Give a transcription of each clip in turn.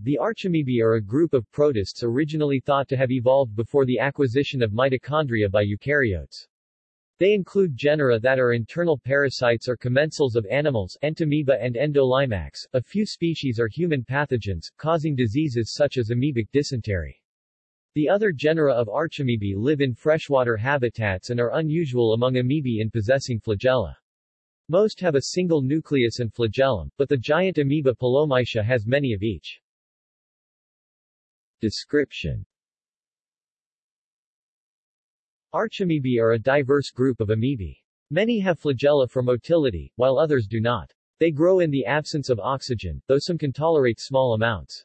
The archamoebae are a group of protists originally thought to have evolved before the acquisition of mitochondria by eukaryotes. They include genera that are internal parasites or commensals of animals Entamoeba and Endolimax. A few species are human pathogens, causing diseases such as amoebic dysentery. The other genera of archamoebae live in freshwater habitats and are unusual among amoebae in possessing flagella. Most have a single nucleus and flagellum, but the giant amoeba Pelomyxa has many of each. Description Archamoebae are a diverse group of amoebae. Many have flagella for motility, while others do not. They grow in the absence of oxygen, though some can tolerate small amounts.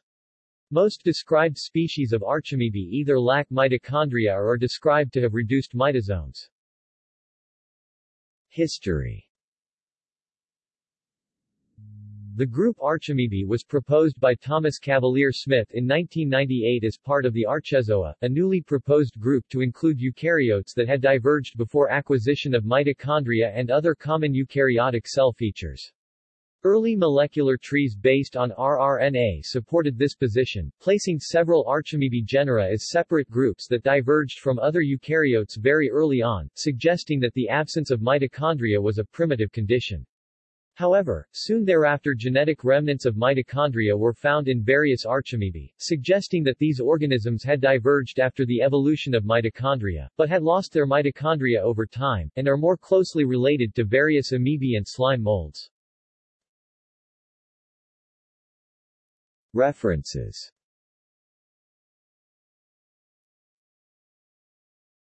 Most described species of archamoebae either lack mitochondria or are described to have reduced mitosomes. History The group Archamoebae was proposed by Thomas Cavalier Smith in 1998 as part of the Archezoa, a newly proposed group to include eukaryotes that had diverged before acquisition of mitochondria and other common eukaryotic cell features. Early molecular trees based on rRNA supported this position, placing several Archamoebae genera as separate groups that diverged from other eukaryotes very early on, suggesting that the absence of mitochondria was a primitive condition. However, soon thereafter genetic remnants of mitochondria were found in various archamoebae, suggesting that these organisms had diverged after the evolution of mitochondria, but had lost their mitochondria over time, and are more closely related to various amoebae and slime molds. References